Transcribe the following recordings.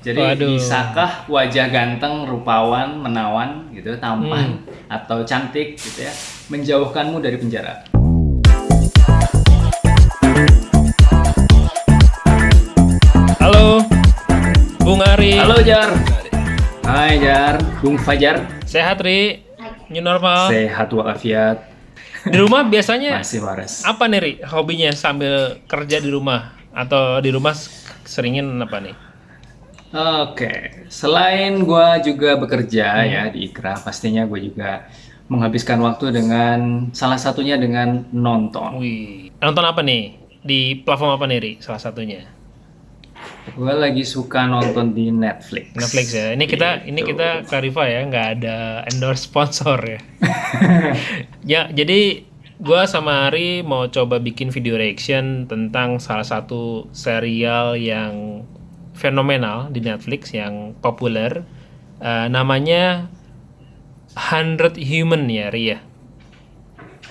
Jadi Waduh. bisakah wajah ganteng, rupawan, menawan gitu, tampan atau cantik gitu ya, menjauhkanmu dari penjara? Halo, Bung Ari. Halo Jar. Hai Jar, Bung Fajar. Sehat Ri? New normal. Sehat walafiat. Di rumah biasanya Masih waras. apa nih Ri? Hobinya sambil kerja di rumah atau di rumah seringin apa nih? Oke, selain gua juga bekerja Hmm. ya di Ikra, pastinya gue juga menghabiskan waktu dengan salah satunya dengan nonton. Wih, nonton apa nih? Di platform apa nih Ri? Salah satunya. Gue lagi suka nonton di Netflix. Netflix ya. Ini kita ini Gitu. kita clarify ya, nggak ada endorse sponsor ya. ya, jadi gua sama Ari mau coba bikin video reaction tentang salah satu serial yang fenomenal di Netflix yang populer. Eh, namanya 100 Human ya, Ri ya.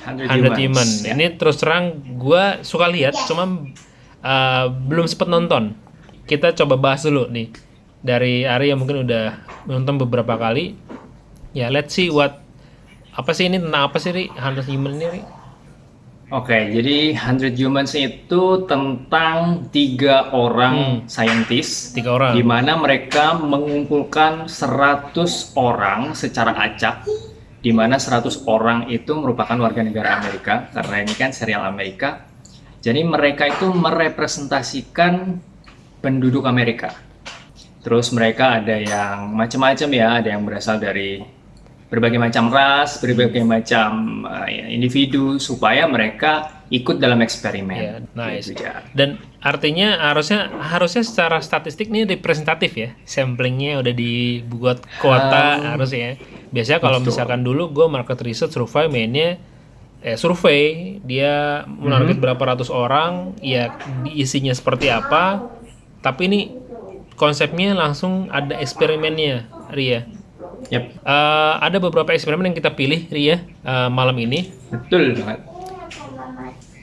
100 100 Humans, Human. ya. Ini terus terang gua suka lihat, cuma uh, belum sempet nonton. Kita coba bahas dulu nih dari Ari yang mungkin udah nonton beberapa kali. Ya, let's see what apa sih ini tentang apa sih Ri? 100 Human ini Ri? Oke, jadi 100 Humans itu tentang tiga orang saintis Hmm. Tiga orang. di mana mereka mengumpulkan 100 orang secara acak di mana 100 orang itu merupakan warga negara Amerika karena ini kan serial Amerika. Jadi mereka itu merepresentasikan penduduk Amerika. Terus mereka ada yang macam-macam ya, ada yang berasal dari berbagai macam ras, berbagai macam uh, ya, individu supaya mereka ikut dalam eksperimen. Ya, nice. Gitu. Dan artinya harusnya harusnya secara statistik ini representatif ya. Samplingnya udah dibuat kuota harusnya. Biasanya kalau betul. misalkan dulu gue market research survei mainnya eh survei dia menarget Mhm. berapa ratus orang, ya isinya seperti apa. Tapi ini konsepnya langsung ada eksperimennya, Ria. Yap, Eh, ada beberapa eksperimen yang kita pilih, Ria, eh, malam ini. betul banget.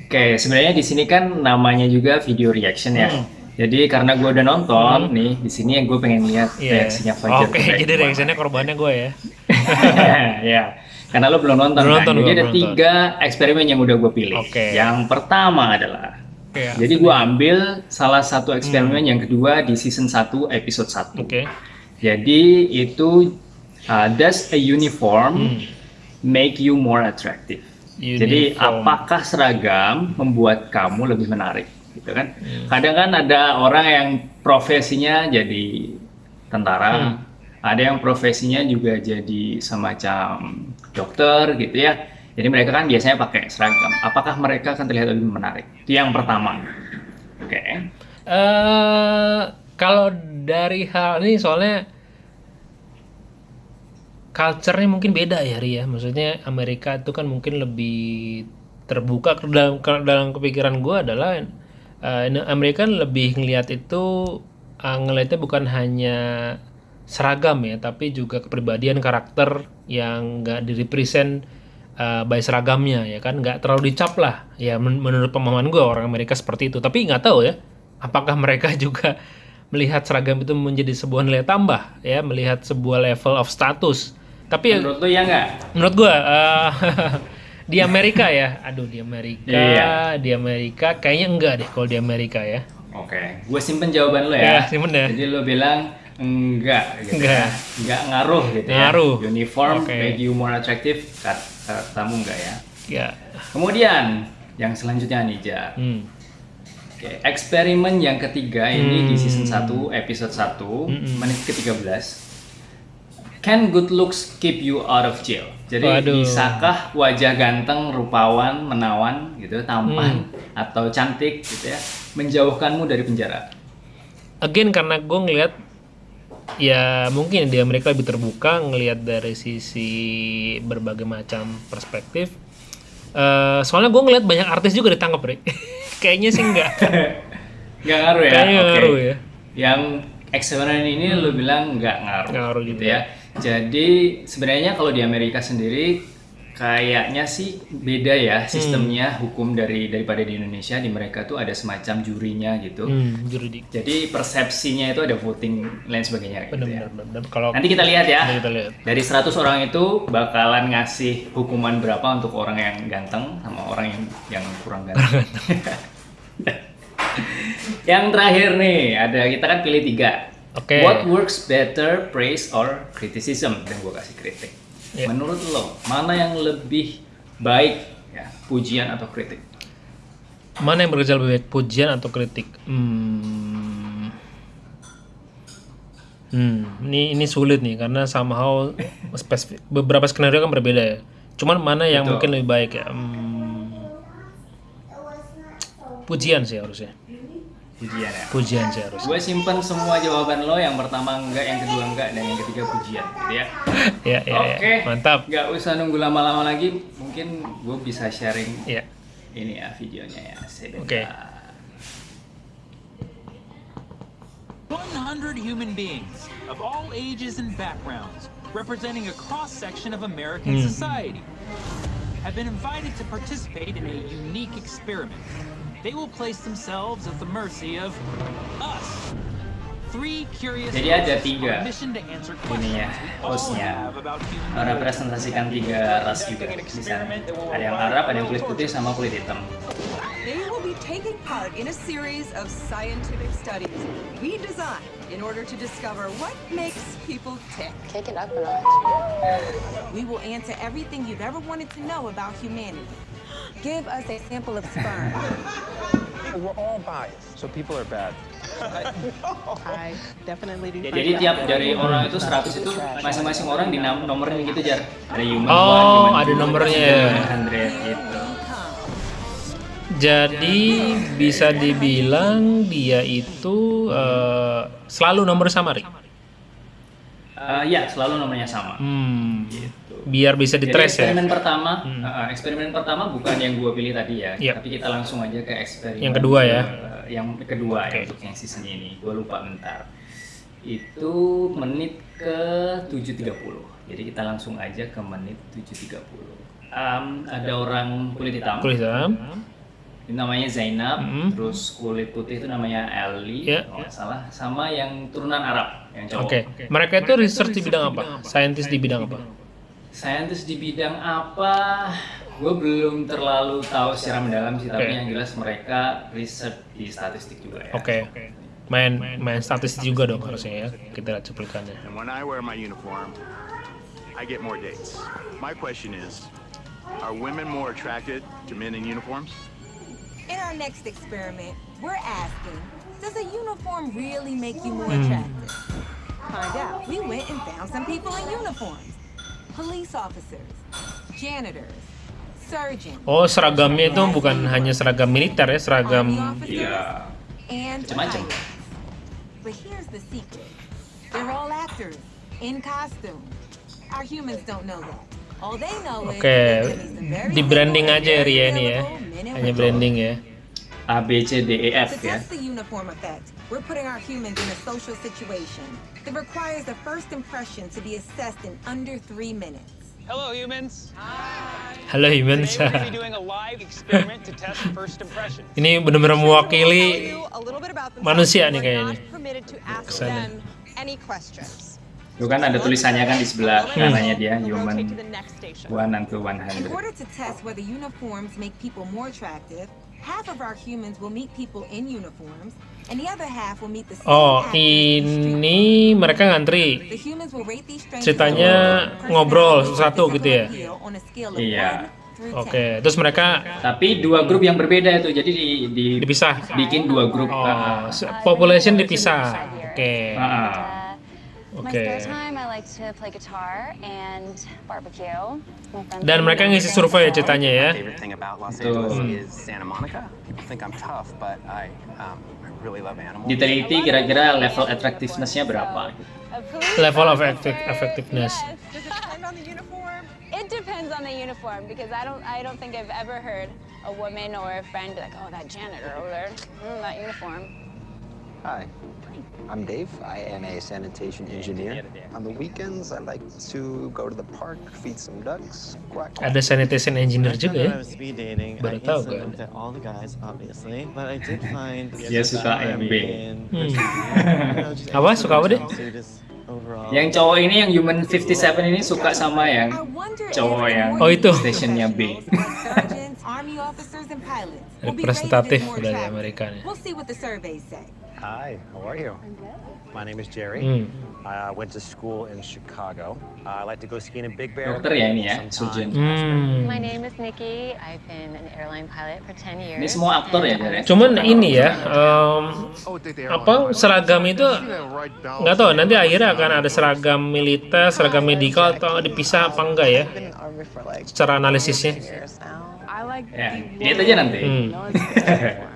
Oke, sebenarnya di sini kan namanya juga video reaction ya. Hmm. Jadi karena gue udah nonton nih, di sini gue pengen lihat Iya. reaksinya Fajar. Oke, kayak jadi reaksinya korbannya gue ya. ya, karena lo belum nonton Belum kan. nonton, Jadi ada belum tiga eksperimen yang udah gue pilih. Oke. Yang pertama adalah, Oke. jadi gue ambil salah satu eksperimen yang kedua di season 1 episode 1. Oke. Jadi itu uh, does a uniform make you more attractive? Jadi Uniform. apakah seragam membuat kamu lebih menarik, gitu kan? Hmm. Kadang kan ada orang yang profesinya jadi tentara, Hmm. ada yang profesinya juga jadi semacam dokter, gitu ya. Jadi mereka kan biasanya pakai seragam. Apakah mereka akan terlihat lebih menarik? Itu yang pertama. Oke. eh kalau dari hal ini soalnya culture-nya mungkin beda ya Ria. Maksudnya Amerika itu kan mungkin lebih terbuka dalam dalam kepikiran gue adalah ini Amerika lebih ngelihat itu eh, ngelihatnya bukan hanya seragam ya, tapi juga kepribadian karakter yang nggak direpresent uh, by seragamnya ya kan, nggak terlalu dicap lah. Ya men- menurut pemahaman gue orang Amerika seperti itu. Tapi nggak tahu ya, apakah mereka juga melihat seragam itu menjadi sebuah nilai tambah ya, melihat sebuah level of status. Tapi ya, Menurut lo ya nggak? menurut gua eh, di Amerika ya, aduh di Amerika, Iya. di Amerika kayaknya enggak deh kalau di Amerika ya. Oke, gue simpen jawaban lo Ya, ya. simpen deh. Jadi lo bilang enggak, gitu Enggak. ya. Enggak ngaruh gitu Ngaruh. ya. Uniform Oke. make you more attractive, kat, katamu enggak ya. Ya, Kemudian yang selanjutnya nih Ja. hmm. Oke, eksperimen yang ketiga ini di season Hmm. 1 episode 1 menit ke-13. Can good looks keep you out of jail? Jadi Waduh. bisakah wajah ganteng, rupawan, menawan gitu, tampan Hmm. atau cantik gitu ya, menjauhkanmu dari penjara? Again karena gue ngelihat ya mungkin di Amerika lebih terbuka ngelihat dari sisi berbagai macam perspektif. Eh, soalnya gue ngelihat banyak artis juga ditangkap, Rick. Kayaknya sih enggak. Nggak ngaruh ya? Kayaknya Oke. ngaruh ya. Yang eksperimen ini lu bilang nggak ngaruh. Ngaruh gitu juga. ya. Jadi sebenarnya kalau di Amerika sendiri Kayaknya sih beda ya sistemnya hukum dari daripada di Indonesia di mereka tuh ada semacam jurinya gitu. Hmm, juridik. Jadi persepsinya itu ada voting lain sebagainya gitu ya. Kalau Nanti kita lihat ya. Kita lihat. Dari 100 orang itu bakalan ngasih hukuman berapa untuk orang yang ganteng sama orang yang yang kurang ganteng. yang terakhir nih, ada kita kan pilih tiga. Oke. What works better, praise or criticism? Dan gue kasih kritik. Ya. Menurut lo, mana yang lebih baik ya, pujian atau kritik? mana yang bekerja lebih baik, pujian atau kritik? Hmm. Hmm, ini ini sulit nih karena somehow spesifik, beberapa skenario kan berbeda ya. Cuman mana yang Betul. mungkin lebih baik ya? Hmm. Pujian sih harusnya. Pujian ya. Pujian sih harusnya. Gue simpen semua jawaban lo, yang pertama enggak, yang kedua enggak, dan yang ketiga pujian gitu ya. Ya, ya, Oke, ya. Mantap. Nggak usah nunggu lama-lama lagi. Mungkin gue bisa sharing Ya. ini ya videonya ya. Sebentar. Oke. 100 human beings of all ages and backgrounds, representing a cross section of American Hmm. society, have been invited to participate in a unique experiment. They will place themselves at the mercy of us. Three curious Jadi ada tiga on a mission to answer ini questions ya, hostnya. have about human behavior. Merepresentasikan tiga ras juga di sana. Ada yang Arab, ada yang kulit putih, sama kulit hitam. They will be taking part in a series of scientific studies we designed in order to discover what makes people tick. Kick it up a notch. We will answer everything you've ever wanted to know about humanity. Give us a sample of sperm. We're all biased, so people are bad. I definitely do. Jadi tiap dari orang itu 100 itu masing-masing orang di nomorin gitu jar. Ada human Oh, one, human ada two, nomornya ya. human 100 gitu. Jadi bisa dibilang dia itu eh, selalu nomor samari. Eh, ya, selalu nomornya sama. Hmm. Gitu. Biar bisa Jadi ditrace ya. eksperimen pertama, eh, eksperimen pertama bukan yang gua pilih tadi ya, Yep. tapi kita langsung aja ke eksperimen Yang kedua ya. eh, yang kedua Oke. ya untuk yang season ini. Gua lupa bentar. Itu menit ke 7.30. Jadi kita langsung aja ke menit 7.30. Em, ada orang kulit hitam. Kulit hitam. Ini namanya Zainab, Mm. terus kulit putih itu namanya Ali, Ya. kalau nggak salah, sama yang turunan Arab, yang cowok. Oke. Mereka itu research di bidang apa? Scientist di bidang apa? Saintis di bidang apa? Gue belum terlalu tahu secara mendalam sih, tapi Oke. yang jelas mereka research di statistik juga ya. Oke. Main main statistik juga dong harusnya ya. Kita lihat cuplikannya. And when I wear my uniform, I get more dates. My question is, are women more attracted to men in uniforms? In our next experiment, we're asking, does a uniform really make you more Hmm. Find out. We went and found some people in uniforms. Police officers, janitors, surgeons, Oh, seragamnya itu bukan hanya seragam militer ya, seragam Iya. Macam-macam. But here's the secret. They're all actors, in costume. Our humans don't know that. All they know is Oke, very di branding aja ya Ria ini ya. and Hanya branding ya. A B C D E F To ya. test the uniform effect, we're putting our humans in a social situation that requires a first impression to be assessed in under three minutes. Hello, humans. Halo humans. Today we're going to be doing a live experiment to test first impressions. Ini benar-benar mewakili manusia nih kayaknya. Ke sana. Itu kan ada tulisannya kan di sebelah Hmm. kanannya dia, human one until In 100. order to test whether uniforms make people more attractive, half of our humans will meet people in uniforms, and the other half will meet the same Oh, ini mereka ngantri. The humans will rate these strangers Ceritanya on ngobrol satu gitu ya? appeal on a scale of Iya. Oke, 10. terus mereka Tapi dua grup yang berbeda itu, jadi di, di- dipisah. bikin dua grup. Oh, ah, population dipisah. Oke. ah, ah. My spare time, I like to play guitar and barbecue. My Dan mereka ngisi survei ya ceritanya ya. favorite thing about Los Betul. Angeles is Santa Monica. People think I'm tough, but I, um, I really love animals. Diteliti kira-kira level attractiveness-nya berapa. Level of officer, effectiveness. yes. It depends on the uniform because I don't I don't think I've ever heard a woman or a friend be like, oh that janitor over there, mm, that uniform. Hi. I'm Dave. I am a sanitation engineer. On the weekends, I like to go to the park, feed some ducks, quack. Ada sanitation engineer juga ya. Baru tahu kan. all the guys, obviously, but I did find Dia suka Hmm. just Apa? Suka apa overall. Yang cowok ini yang Human 57 ini suka sama yang cowok yang Oh, itu. stationnya B. Representatif dari. Amerika nih. Hi, how are you? My name is Jerry. Hmm. I uh, went to school in Chicago. Uh, I like to go skiing in Big Bear. Dokter ya ini ya, surgeon. Hmm. My name is Nikki. I've been an airline pilot for 10 years. Ini semua aktor ya, ya? I- Cuman ini ya, em, apa seragam itu nggak tahu nanti akhirnya akan ada seragam militer, seragam medikal atau dipisah apa enggak ya? Secara analisisnya. Ya, lihat aja nanti. Hmm.